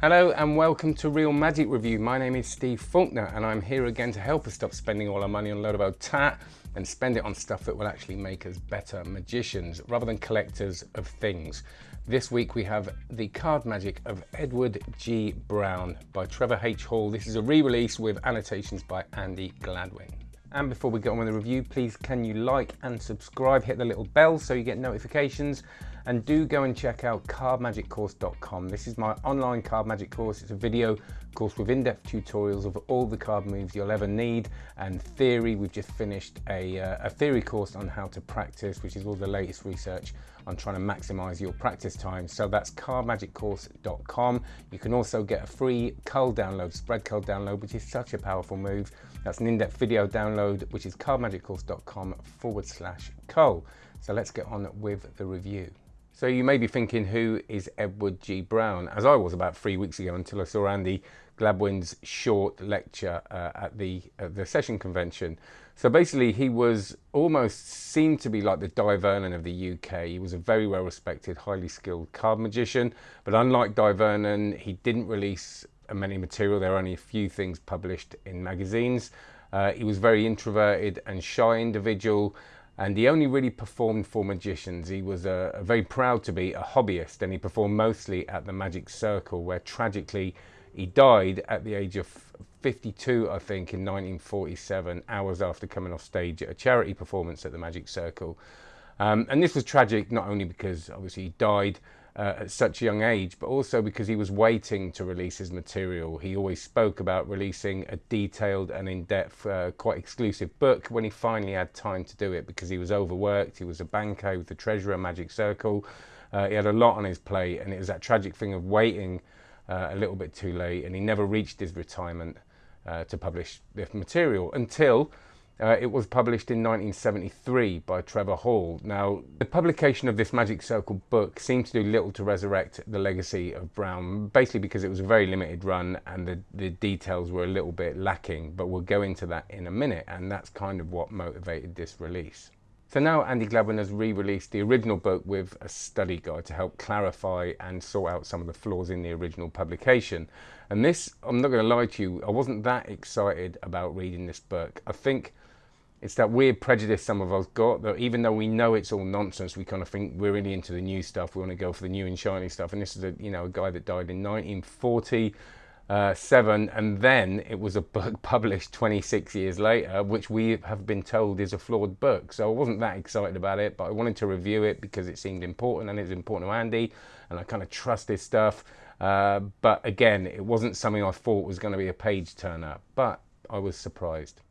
Hello and welcome to Real Magic Review. My name is Steve Faulkner and I'm here again to help us stop spending all our money on a load of old tat and spend it on stuff that will actually make us better magicians rather than collectors of things. This week we have The Card Magic of Edward G. Brown by Trevor H. Hall. This is a re-release with annotations by Andy Gladwin. And before we get on with the review, please can you like and subscribe, hit the little bell so you get notifications and do go and check out cardmagiccourse.com. This is my online card magic course. It's a video course with in-depth tutorials of all the card moves you'll ever need and theory. We've just finished a, uh, a theory course on how to practice, which is all the latest research on trying to maximize your practice time. So that's cardmagiccourse.com. You can also get a free cull download, spread cull download, which is such a powerful move. That's an in-depth video download, which is cardmagiccourse.com forward slash cull. So let's get on with the review. So you may be thinking, who is Edward G. Brown? As I was about three weeks ago until I saw Andy Gladwin's short lecture uh, at the at the session convention. So basically, he was almost seemed to be like the Dai Vernon of the UK. He was a very well respected, highly skilled card magician. But unlike Dai Vernon, he didn't release many material. There are only a few things published in magazines. Uh, he was very introverted and shy individual and he only really performed for magicians. He was uh, very proud to be a hobbyist and he performed mostly at the Magic Circle where tragically he died at the age of 52 I think in 1947 hours after coming off stage at a charity performance at the Magic Circle. Um, and this was tragic not only because obviously he died uh, at such a young age, but also because he was waiting to release his material. He always spoke about releasing a detailed and in-depth, uh, quite exclusive book when he finally had time to do it because he was overworked. He was a banker with the treasurer Magic Circle. Uh, he had a lot on his plate and it was that tragic thing of waiting uh, a little bit too late and he never reached his retirement uh, to publish the material until uh, it was published in 1973 by Trevor Hall. Now, the publication of this Magic Circle book seemed to do little to resurrect the legacy of Brown, basically because it was a very limited run and the, the details were a little bit lacking, but we'll go into that in a minute, and that's kind of what motivated this release. So now Andy Gladwin has re-released the original book with a study guide to help clarify and sort out some of the flaws in the original publication. And this, I'm not going to lie to you, I wasn't that excited about reading this book. I think it's that weird prejudice some of us got that even though we know it's all nonsense, we kind of think we're really into the new stuff. We want to go for the new and shiny stuff. And this is a you know a guy that died in 1947, and then it was a book published 26 years later, which we have been told is a flawed book. So I wasn't that excited about it, but I wanted to review it because it seemed important and it's important to Andy, and I kind of trust his stuff. Uh, but again, it wasn't something I thought was going to be a page turner, but I was surprised.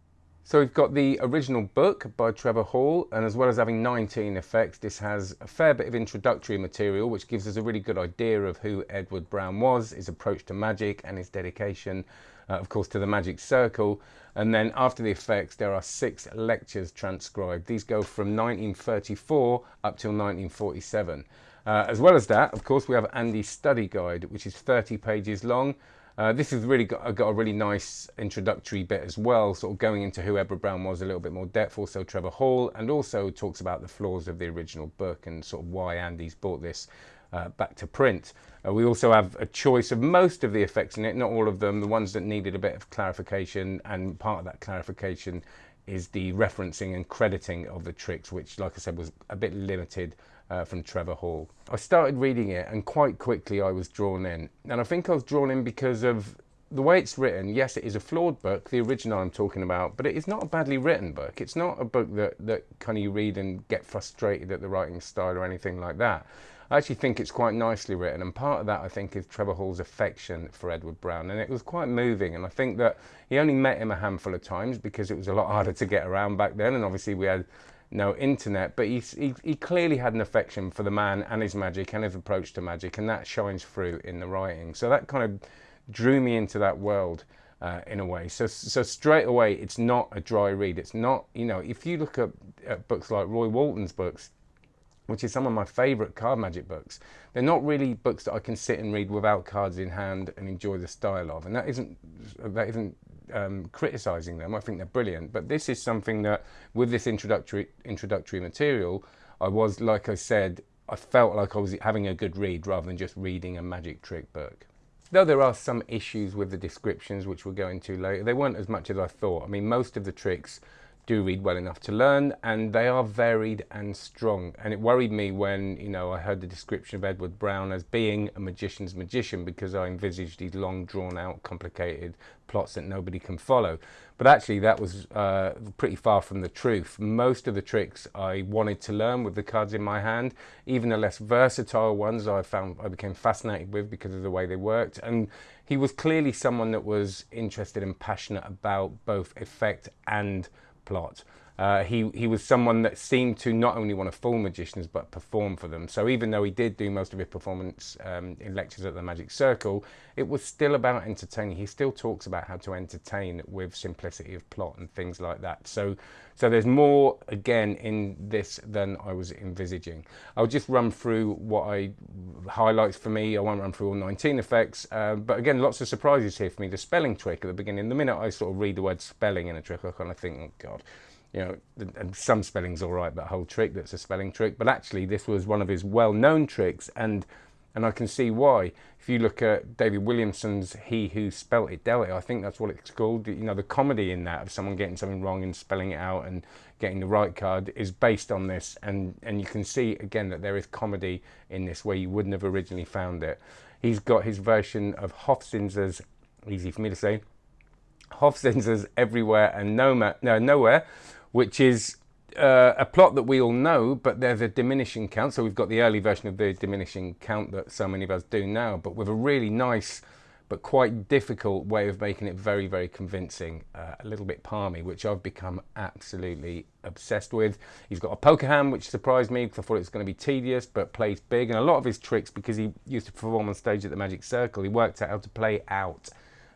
So we've got the original book by Trevor Hall, and as well as having 19 effects, this has a fair bit of introductory material, which gives us a really good idea of who Edward Brown was, his approach to magic, and his dedication, uh, of course, to the magic circle. And then after the effects, there are six lectures transcribed. These go from 1934 up till 1947. Uh, as well as that, of course, we have Andy's study guide, which is 30 pages long, uh, this has really got, got, a really nice introductory bit as well, sort of going into who Edward Brown was a little bit more depth, also Trevor Hall, and also talks about the flaws of the original book and sort of why Andy's brought this uh, back to print. Uh, we also have a choice of most of the effects in it, not all of them, the ones that needed a bit of clarification, and part of that clarification is the referencing and crediting of the tricks, which, like I said, was a bit limited uh, from Trevor Hall. I started reading it and quite quickly I was drawn in. And I think I was drawn in because of the way it's written. Yes, it is a flawed book, the original I'm talking about, but it is not a badly written book. It's not a book that, that kind of you read and get frustrated at the writing style or anything like that. I actually think it's quite nicely written, and part of that I think is Trevor Hall's affection for Edward Brown, and it was quite moving. And I think that he only met him a handful of times because it was a lot harder to get around back then, and obviously we had no internet, but he, he, he, clearly had an affection for the man and his magic and his approach to magic, and that shines through in the writing. So that kind of drew me into that world uh, in a way. So, so straight away, it's not a dry read. It's not, you know, if you look at, at books like Roy Walton's books, which is some of my favourite card magic books. They're not really books that I can sit and read without cards in hand and enjoy the style of, and that isn't that isn't um, criticizing them. I think they're brilliant, but this is something that, with this introductory introductory material, I was like I said, I felt like I was having a good read rather than just reading a magic trick book. Though there are some issues with the descriptions, which we'll go into later, they weren't as much as I thought. I mean, most of the tricks do read well enough to learn and they are varied and strong. And it worried me when you know I heard the description of Edward Brown as being a magician's magician because I envisaged these long drawn out complicated plots that nobody can follow. But actually that was uh, pretty far from the truth. Most of the tricks I wanted to learn with the cards in my hand even the less versatile ones I found I became fascinated with because of the way they worked. And he was clearly someone that was interested and passionate about both effect and plot. Uh, he, he was someone that seemed to not only want to fool magicians but perform for them. So even though he did do most of his performance um, in lectures at the Magic Circle, it was still about entertaining. He still talks about how to entertain with simplicity of plot and things like that. So, so there's more again in this than I was envisaging. I'll just run through what I highlights for me. I won't run through all 19 effects, uh, but again, lots of surprises here for me. The spelling trick at the beginning. The minute I sort of read the word spelling in a trick, I kind of think, oh God you know, and some spelling's all right, that whole trick, that's a spelling trick. But actually, this was one of his well-known tricks, and and I can see why. If you look at David Williamson's He Who Spelt It Dealt It, I think that's what it's called. You know, the comedy in that of someone getting something wrong and spelling it out and getting the right card is based on this. And, and you can see, again, that there is comedy in this where you wouldn't have originally found it. He's got his version of Hofzinser's, easy for me to say, Hofzinser's Everywhere and no, no, Nowhere, which is uh, a plot that we all know, but there's a diminishing count. So we've got the early version of the diminishing count that so many of us do now, but with a really nice but quite difficult way of making it very, very convincing, uh, a little bit palmy, which I've become absolutely obsessed with. He's got a poker hand, which surprised me because I thought it was going to be tedious, but plays big. And a lot of his tricks, because he used to perform on stage at the Magic Circle, he worked out how to play out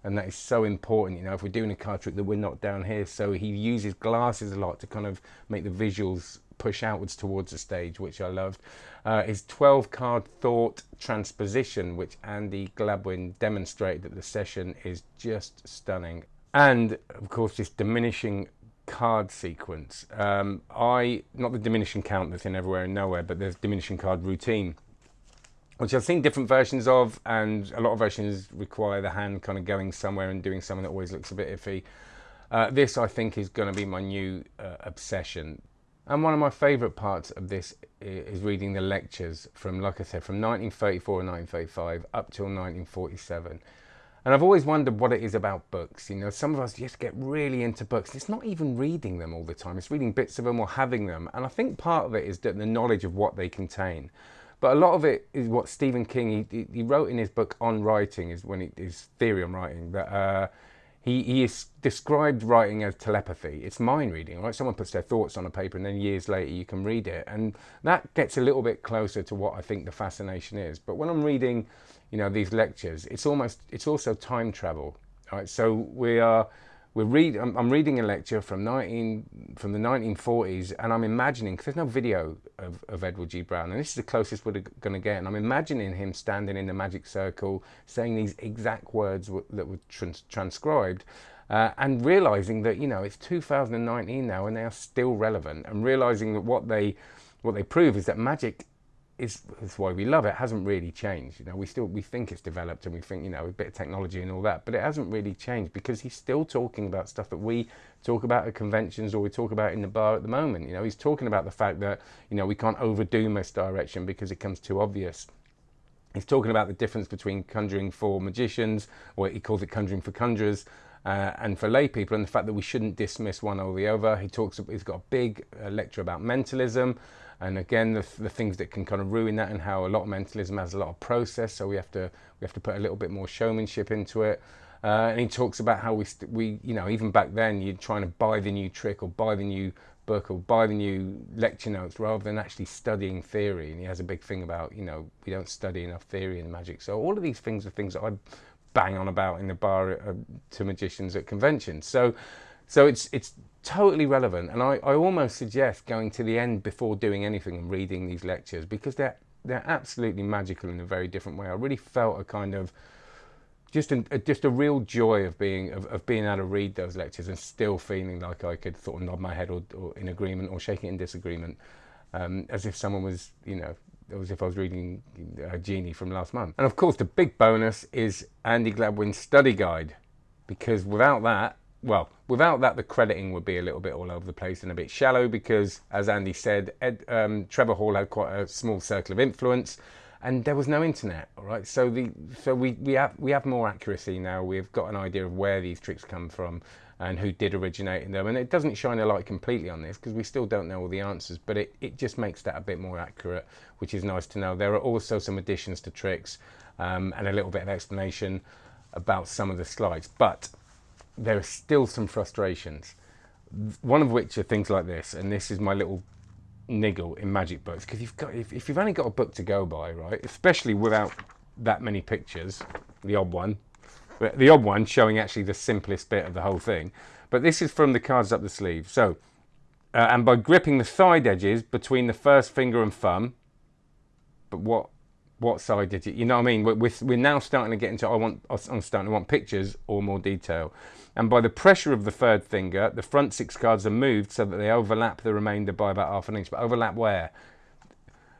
and that is so important you know if we're doing a card trick that we're not down here. So he uses glasses a lot to kind of make the visuals push outwards towards the stage which I loved. Uh, his 12 card thought transposition which Andy Gladwin demonstrated at the session is just stunning. And of course this diminishing card sequence. Um, I not the diminishing count that's in everywhere and nowhere but there's diminishing card routine which I've seen different versions of, and a lot of versions require the hand kind of going somewhere and doing something that always looks a bit iffy. Uh, this, I think, is going to be my new uh, obsession. And one of my favourite parts of this is reading the lectures from, like I said, from 1934 and 1935 up till 1947. And I've always wondered what it is about books. You know, some of us just get really into books. It's not even reading them all the time. It's reading bits of them or having them. And I think part of it is that the knowledge of what they contain. But a lot of it is what Stephen King, he, he wrote in his book On Writing, is when he, his theory on writing, that uh, he, he described writing as telepathy. It's mind reading, right? Someone puts their thoughts on a paper and then years later you can read it. And that gets a little bit closer to what I think the fascination is. But when I'm reading, you know, these lectures, it's almost, it's also time travel, right? So we are, we're read, I'm, I'm, reading a lecture from 19 from the 1940s, and I'm imagining because there's no video of, of, Edward G. Brown, and this is the closest we're going to get. And I'm imagining him standing in the magic circle, saying these exact words that were trans transcribed, uh, and realizing that you know it's 2019 now, and they are still relevant, and realizing that what they what they prove is that magic is, why we love it. Hasn't really changed you know. We still we think it's developed and we think you know a bit of technology and all that but it hasn't really changed because he's still talking about stuff that we talk about at conventions or we talk about in the bar at the moment you know. He's talking about the fact that you know we can't overdo misdirection because it comes too obvious. He's talking about the difference between conjuring for magicians or he calls it conjuring for conjurers uh, and for lay people and the fact that we shouldn't dismiss one over the other. He talks he's got a big uh, lecture about mentalism and again the, the things that can kind of ruin that and how a lot of mentalism has a lot of process so we have to we have to put a little bit more showmanship into it. Uh, and he talks about how we we you know even back then you're trying to buy the new trick or buy the new book or buy the new lecture notes rather than actually studying theory. And he has a big thing about you know we don't study enough theory in magic. So all of these things are things that I bang on about in the bar uh, to magicians at conventions. So so it's it's totally relevant. And I, I almost suggest going to the end before doing anything and reading these lectures because they're, they're absolutely magical in a very different way. I really felt a kind of, just a, just a real joy of being of, of, being able to read those lectures and still feeling like I could sort of nod my head or, or in agreement or shake it in disagreement, um, as if someone was you know as if I was reading a Genii from last month. And of course, the big bonus is Andy Gladwin's study guide, because without that, well, without that, the crediting would be a little bit all over the place and a bit shallow because, as Andy said, Ed, um, Trevor Hall had quite a small circle of influence and there was no internet, all right? So, the, so we, we, have, we have more accuracy now. We've got an idea of where these tricks come from and who did originate in them. And it doesn't shine a light completely on this because we still don't know all the answers, but it, it just makes that a bit more accurate, which is nice to know. There are also some additions to tricks um, and a little bit of explanation about some of the slides, but there are still some frustrations. One of which are things like this, and this is my little niggle in magic books because you've got if, if you've only got a book to go by, right, especially without that many pictures, the odd one, the odd one showing actually the simplest bit of the whole thing. But this is from the cards up the sleeve. So, uh, and by gripping the side edges between the first finger and thumb, but what what side did you, you know what I mean? We're, we're now starting to get into, I want, I'm starting to want pictures or more detail. And by the pressure of the third finger, the front six cards are moved so that they overlap the remainder by about half an inch. But overlap where?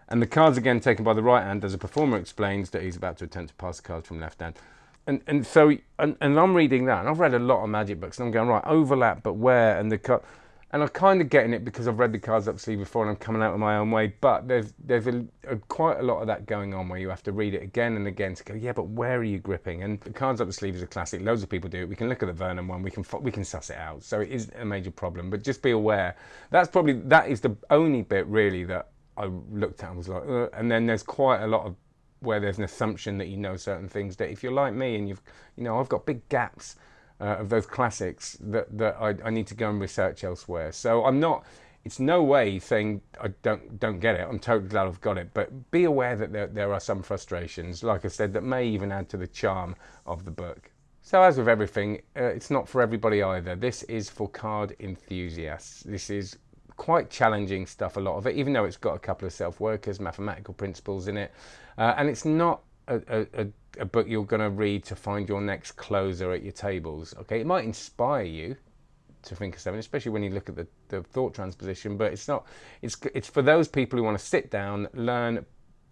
And the cards again taken by the right hand as a performer explains that he's about to attempt to pass the cards from left hand and and so and, and I'm reading that, and I've read a lot of magic books, and I'm going right overlap, but where and the cut, and I'm kind of getting it because I've read the cards up sleeve before, and I'm coming out of my own way. But there's there's a, a, quite a lot of that going on where you have to read it again and again to go, yeah, but where are you gripping? And the cards up the sleeve is a classic. Loads of people do it. We can look at the Vernon one. We can we can suss it out. So it is a major problem. But just be aware. That's probably that is the only bit really that I looked at and was like, uh, and then there's quite a lot of where there's an assumption that you know certain things that if you're like me and you've you know I've got big gaps uh, of those classics that that I, I, need to go and research elsewhere. So I'm not it's no way saying I don't don't get it. I'm totally glad I've got it. But be aware that there, there are some frustrations like I said that may even add to the charm of the book. So as with everything uh, it's not for everybody either. This is for card enthusiasts. This is quite challenging stuff, a lot of it, even though it's got a couple of self-workers, mathematical principles in it. Uh, and it's not a, a, a book you're going to read to find your next closer at your tables. Okay, it might inspire you to think of something, especially when you look at the, the thought transposition, but it's not, it's, it's for those people who want to sit down, learn,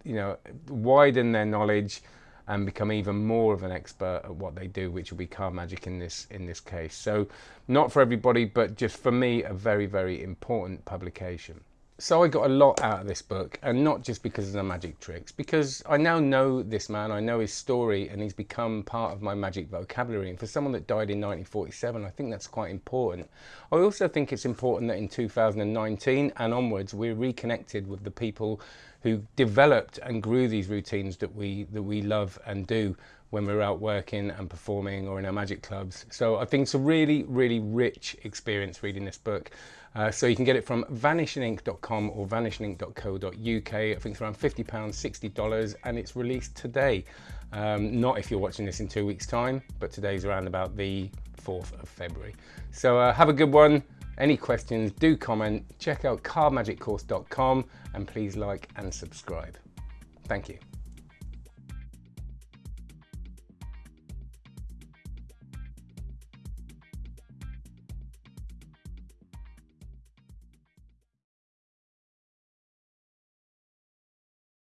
you know, widen their knowledge, and become even more of an expert at what they do, which will be card magic in this in this case. So, not for everybody, but just for me, a very very important publication. So I got a lot out of this book, and not just because of the magic tricks, because I now know this man, I know his story, and he's become part of my magic vocabulary. And for someone that died in 1947, I think that's quite important. I also think it's important that in 2019 and onwards, we're reconnected with the people who developed and grew these routines that we that we love and do when we're out working and performing or in our magic clubs. So I think it's a really, really rich experience reading this book. Uh, so you can get it from vanishingink.com or vanishingink.co.uk. I think it's around £50, $60, and it's released today. Um, not if you're watching this in two weeks' time, but today's around about the 4th of February. So uh, have a good one. Any questions, do comment. Check out cardmagiccourse.com and please like and subscribe. Thank you.